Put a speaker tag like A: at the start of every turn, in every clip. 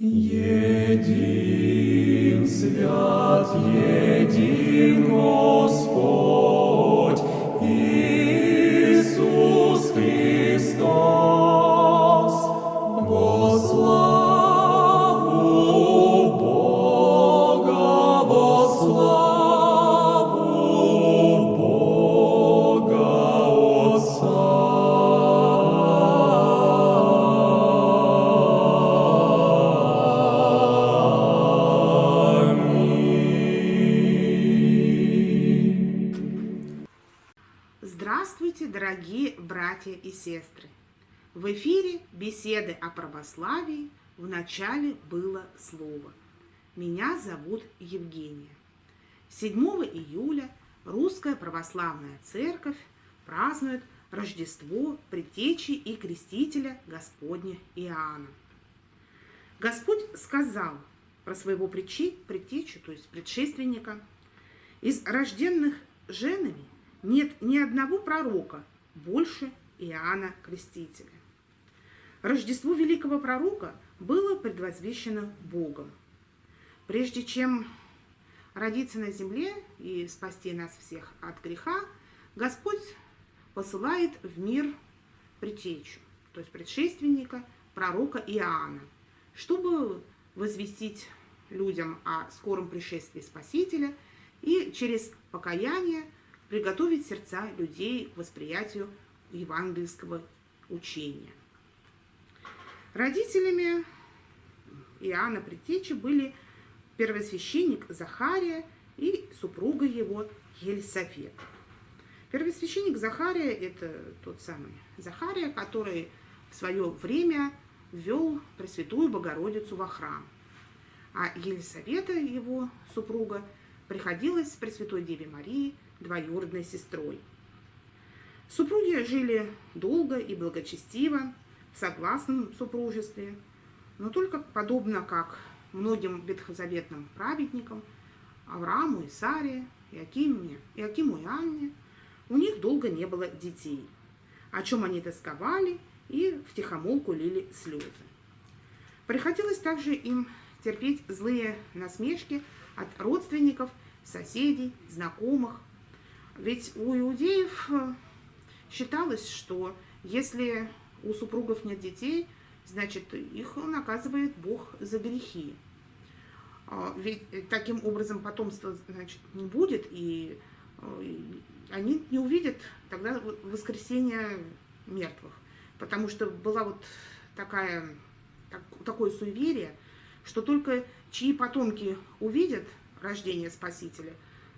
A: Един свят, един Господь,
B: дорогие братья и сестры! В эфире беседы о православии в начале было слово. Меня зовут Евгения. 7 июля Русская Православная Церковь празднует Рождество Предтечи и Крестителя Господня Иоанна. Господь сказал про своего предтечу, то есть предшественника, из рожденных женами нет ни одного пророка больше Иоанна Крестителя. Рождество великого пророка было предвозвещено Богом. Прежде чем родиться на земле и спасти нас всех от греха, Господь посылает в мир предтечу, то есть предшественника пророка Иоанна, чтобы возвестить людям о скором пришествии Спасителя и через покаяние приготовить сердца людей к восприятию евангельского учения. Родителями Иоанна Предтечи были первосвященник Захария и супруга его Елисавета. Первосвященник Захария – это тот самый Захария, который в свое время ввел Пресвятую Богородицу во храм. А Елисавета, его супруга, приходилась Пресвятой Деве Марии двоюродной сестрой. Супруги жили долго и благочестиво, в согласном супружестве, но только подобно как многим ветхозаветным праведникам, Аврааму и Саре, Иакиме, Иакиму и Анне, у них долго не было детей, о чем они тосковали и втихомолку лили слезы. Приходилось также им терпеть злые насмешки от родственников, соседей, знакомых. Ведь у иудеев э, считалось, что если у супругов нет детей, значит, их наказывает Бог за грехи. А, Ведь таким образом потомства, значит, не будет, и э, и они не увидят тогда воскресения мертвых. Потому что была вот такая, так- такое суеверие, что только чьи потомки увидят рождение Спасителя,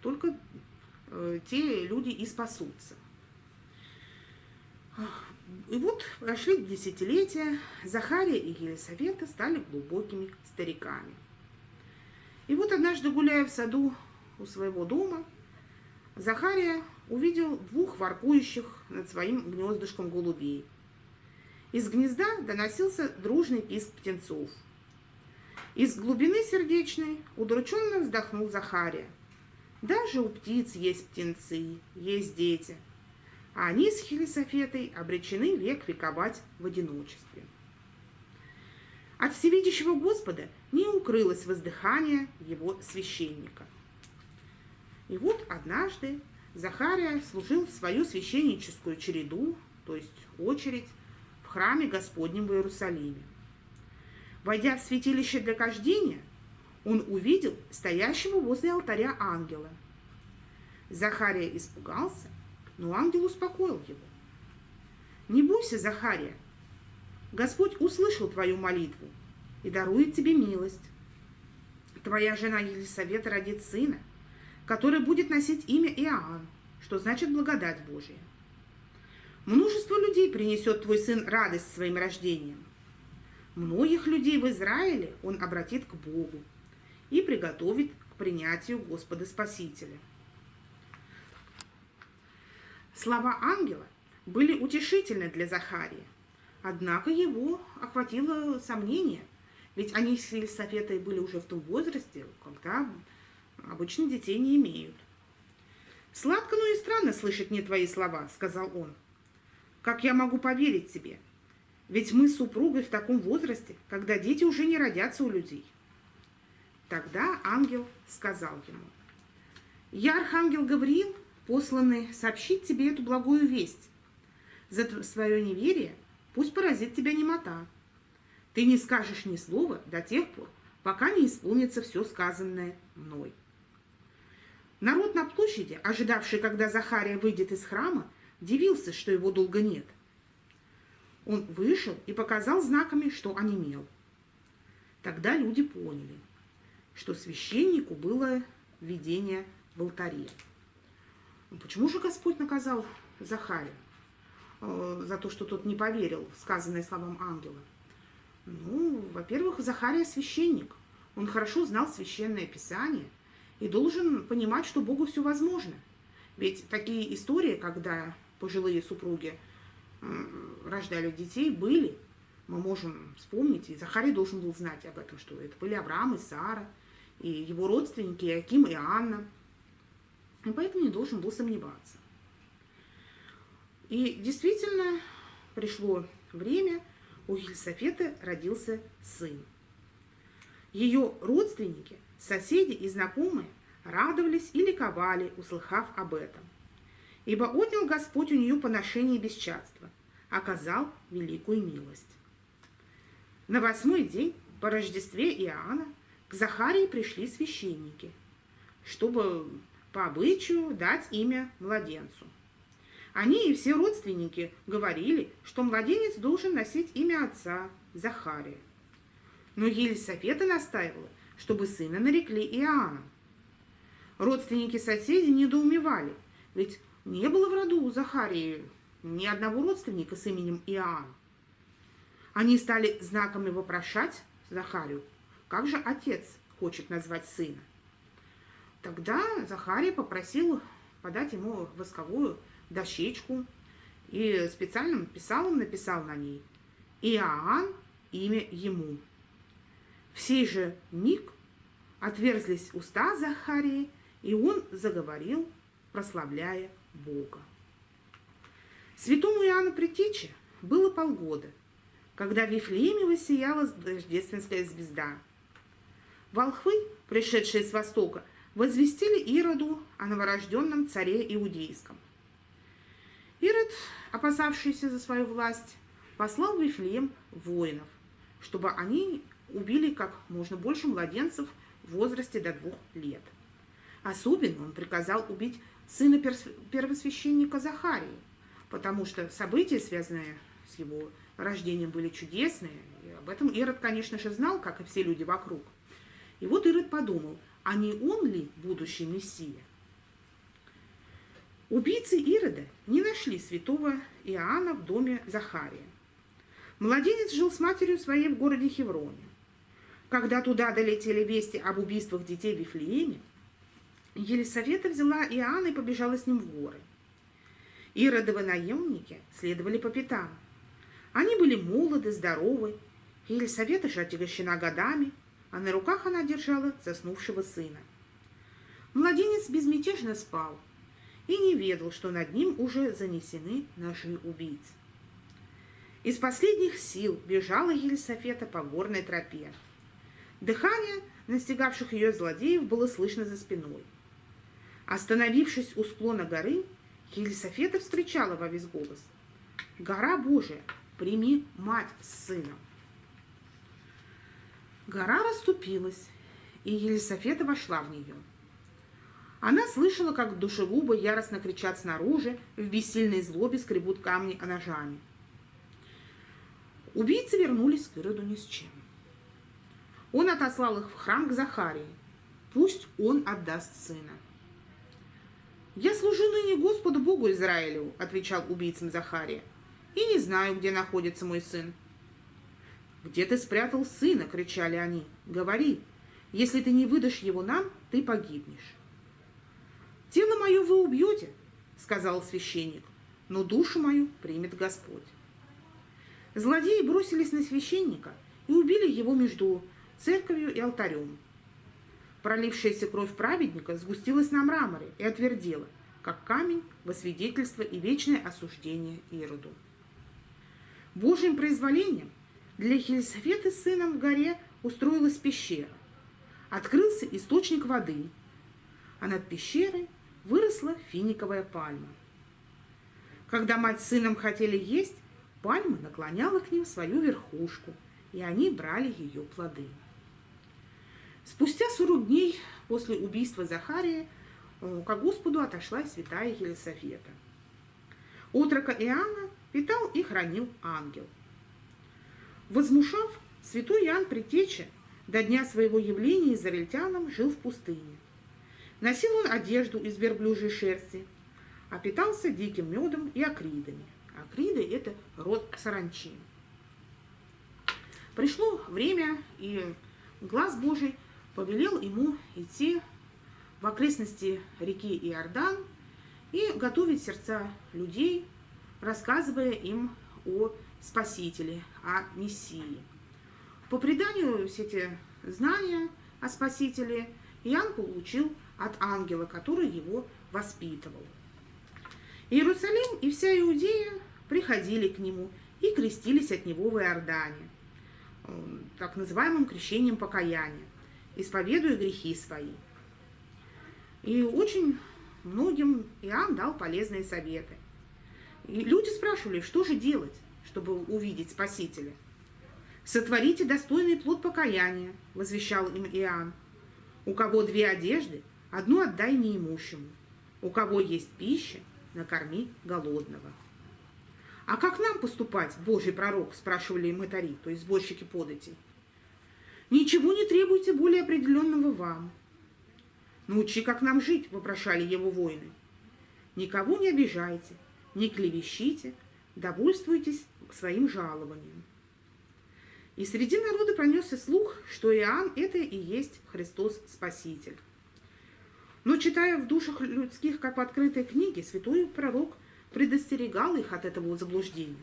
B: только э, те люди и спасутся. И вот прошли десятилетия, Захария и Елисавета стали глубокими стариками. И вот однажды, гуляя в саду у своего дома, Захария увидел двух воркующих над своим гнездышком голубей. Из гнезда доносился дружный писк птенцов. Из глубины сердечной удрученно вздохнул Захария. Даже у птиц есть птенцы, есть дети, а они с Хелисофетой обречены век вековать в одиночестве. От всевидящего Господа не укрылось воздыхание его священника. И вот однажды Захария служил в свою священническую череду, то есть очередь, в храме Господнем в Иерусалиме. Войдя в святилище для кождения, он увидел стоящего возле алтаря ангела. Захария испугался, но ангел успокоил его. «Не бойся, Захария, Господь услышал твою молитву и дарует тебе милость. Твоя жена Елисавета родит сына, который будет носить имя Иоанн, что значит благодать Божия. Множество людей принесет твой сын радость своим рождением. Многих людей в Израиле он обратит к Богу и приготовит к принятию Господа Спасителя. Слова ангела были утешительны для Захарии, однако его охватило сомнение, ведь они с Елисаветой были уже в том возрасте, когда обычно детей не имеют. «Сладко, но и странно слышать мне твои слова», — сказал он. «Как я могу поверить тебе? Ведь мы с супругой в таком возрасте, когда дети уже не родятся у людей. Тогда ангел сказал ему, «Я, архангел Гавриил, посланный сообщить тебе эту благую весть. За свое неверие пусть поразит тебя немота. Ты не скажешь ни слова до тех пор, пока не исполнится все сказанное мной». Народ на площади, ожидавший, когда Захария выйдет из храма, дивился, что его долго нет – он вышел и показал знаками, что онемел. Тогда люди поняли, что священнику было видение в алтаре. Ну, почему же Господь наказал Захария э, за то, что тот не поверил в сказанные словам ангела? Ну, во-первых, Захария священник. Он хорошо знал священное писание и должен понимать, что Богу все возможно. Ведь такие истории, когда пожилые супруги рождали детей, были. Мы можем вспомнить, и Захарий должен был знать об этом, что это были Авраам и Сара, и его родственники Яким и Анна. И поэтому не должен был сомневаться. И действительно пришло время, у Елисафеты родился сын. Ее родственники, соседи и знакомые радовались и ликовали, услыхав об этом ибо отнял Господь у нее поношение бесчадства, оказал великую милость. На восьмой день по Рождестве Иоанна к Захарии пришли священники, чтобы по обычаю дать имя младенцу. Они и все родственники говорили, что младенец должен носить имя отца Захария. Но Елисавета настаивала, чтобы сына нарекли Иоанном. Родственники соседей недоумевали, ведь не было в роду у Захарии ни одного родственника с именем Иоанн. Они стали знаками вопрошать Захарию, как же отец хочет назвать сына. Тогда Захария попросил подать ему восковую дощечку и специальным писалом написал на ней «Иоанн – имя ему». В сей же миг отверзлись уста Захарии, и он заговорил, прославляя Бога. Святому Иоанну Притече было полгода, когда в Вифлееме воссияла рождественская звезда. Волхвы, пришедшие с востока, возвестили Ироду о новорожденном царе Иудейском. Ирод, опасавшийся за свою власть, послал в Вифлеем воинов, чтобы они убили как можно больше младенцев в возрасте до двух лет. Особенно он приказал убить сына первосвященника Захарии, потому что события, связанные с его рождением, были чудесные. И об этом Ирод, конечно же, знал, как и все люди вокруг. И вот Ирод подумал, а не он ли будущий Мессия? Убийцы Ирода не нашли святого Иоанна в доме Захария. Младенец жил с матерью своей в городе Хевроне. Когда туда долетели вести об убийствах детей в Вифлееме, Елисавета взяла Иоанна и побежала с ним в горы. Иродовы наемники следовали по пятам. Они были молоды, здоровы. Елисавета же отягощена годами, а на руках она держала заснувшего сына. Младенец безмятежно спал и не ведал, что над ним уже занесены ножи убийц. Из последних сил бежала Елисавета по горной тропе. Дыхание настигавших ее злодеев было слышно за спиной. Остановившись у склона горы, Елисофета встречала во весь голос. «Гора Божия, прими мать с сыном!» Гора расступилась, и Елисофета вошла в нее. Она слышала, как душегубы яростно кричат снаружи, в бессильной злобе скребут камни ножами. Убийцы вернулись к Ироду ни с чем. Он отослал их в храм к Захарии. Пусть он отдаст сына. «Я служу ныне Господу Богу Израилю», — отвечал убийцам Захария, «и не знаю, где находится мой сын». «Где ты спрятал сына?» — кричали они. «Говори, если ты не выдашь его нам, ты погибнешь». «Тело мое вы убьете», — сказал священник, «но душу мою примет Господь». Злодеи бросились на священника и убили его между церковью и алтарем. Пролившаяся кровь праведника сгустилась на мраморе и отвердела, как камень во свидетельство и вечное осуждение Ироду. Божьим произволением для Елисаветы с сыном в горе устроилась пещера. Открылся источник воды, а над пещерой выросла финиковая пальма. Когда мать с сыном хотели есть, пальма наклоняла к ним свою верхушку, и они брали ее плоды. Спустя 40 дней после убийства Захария э, к Господу отошла святая Елисавета. Отрока Иоанна питал и хранил ангел. Возмушав, святой Иоанн Предтеча до дня своего явления израильтянам жил в пустыне. Носил он одежду из верблюжьей шерсти, а питался диким медом и акридами. Акриды – это род саранчи. Пришло время, и глаз Божий повелел ему идти в окрестности реки Иордан и готовить сердца людей, рассказывая им о Спасителе, о Мессии. По преданию все эти знания о Спасителе Иоанн получил от ангела, который его воспитывал. Иерусалим и вся Иудея приходили к нему и крестились от него в Иордане, так называемым крещением покаяния, исповедуя грехи свои. И очень многим Иоанн дал полезные советы. И люди спрашивали, что же делать, чтобы увидеть Спасителя. «Сотворите достойный плод покаяния», — возвещал им Иоанн. «У кого две одежды, одну отдай неимущему. У кого есть пища, накорми голодного». «А как нам поступать, Божий пророк?» – спрашивали мытари, то есть сборщики податей. «Ничего не требуйте более определенного вам. Научи, как нам жить», – вопрошали его воины. «Никого не обижайте, не клевещите, довольствуйтесь своим жалованием». И среди народа пронесся слух, что Иоанн – это и есть Христос Спаситель. Но читая в душах людских, как в открытой книге, святой пророк предостерегал их от этого заблуждения.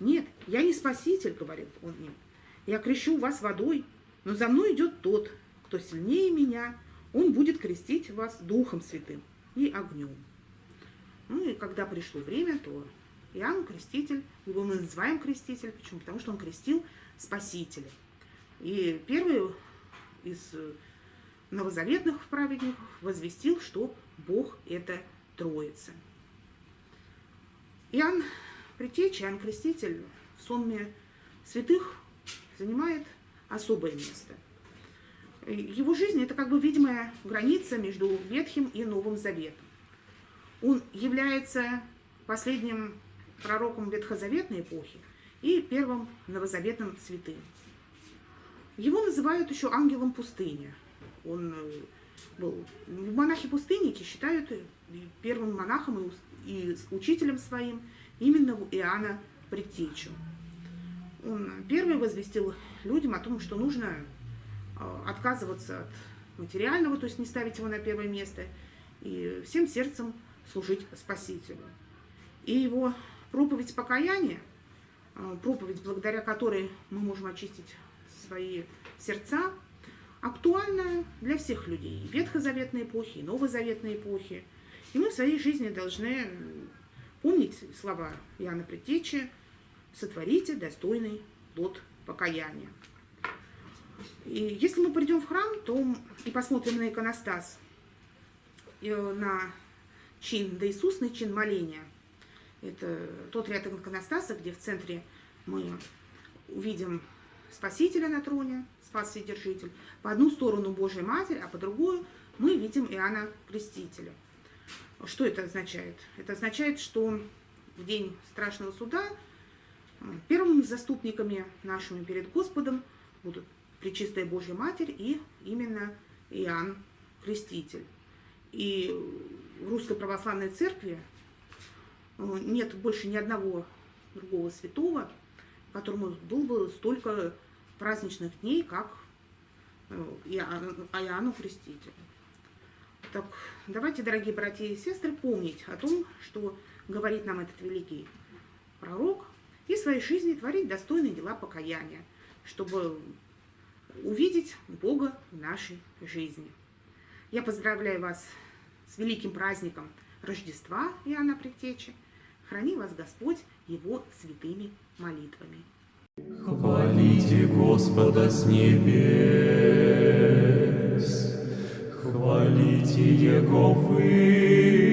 B: «Нет, я не спаситель», — говорил он им. «Я крещу вас водой, но за мной идет тот, кто сильнее меня, он будет крестить вас Духом Святым и огнем». Ну и когда пришло время, то Иоанн Креститель, его мы называем Креститель, почему? Потому что он крестил Спасителя. И первый из новозаветных праведников возвестил, что Бог – это Троица. Иоанн Притеча, Иоанн Креститель в сонме святых занимает особое место. Его жизнь – это как бы видимая граница между Ветхим и Новым Заветом. Он является последним пророком Ветхозаветной эпохи и первым новозаветным святым. Его называют еще ангелом пустыни. Он э, был монахи-пустынники считают первым монахом и учителем своим именно Иоанна Предтечу. Он первый возвестил людям о том, что нужно а, отказываться от материального, то есть не ставить его на первое место, и всем сердцем служить Спасителю. И его проповедь покаяния, а, проповедь, благодаря которой мы можем очистить свои сердца, актуальна для всех людей, и ветхозаветной эпохи, и новозаветной эпохи. И мы в своей жизни должны помнить слова Иоанна Предтечи «Сотворите достойный плод покаяния». И если мы придем в храм, то и посмотрим на иконостас, на чин, да Иисусный чин моления. Это тот ряд иконостаса, где в центре мы увидим Спасителя на троне, Спас Вседержитель, по одну сторону Божия Матерь, а по другую мы видим Иоанна Крестителя. Что это означает? Это означает, что в день страшного суда э, первыми заступниками нашими перед Господом будут Пречистая Божья Матерь и именно Иоанн Креститель. И в Русской Православной Церкви нет больше ни одного другого святого, которому был бы столько праздничных дней, как э, Иоанну Крестителю. Так, давайте, дорогие братья и сестры, помнить о том, что говорит нам этот великий пророк, и в своей жизни творить достойные дела покаяния, чтобы увидеть Бога в нашей жизни. Я поздравляю вас с великим праздником Рождества Иоанна Предтечи. Храни вас Господь Его святыми молитвами.
A: Хвалите Господа с небес, хвалите Его вы